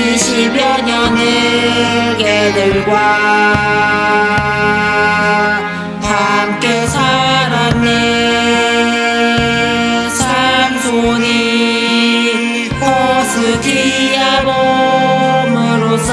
20여 년의 개들과 함께 살았네. 산손이 호스티아 몸으로서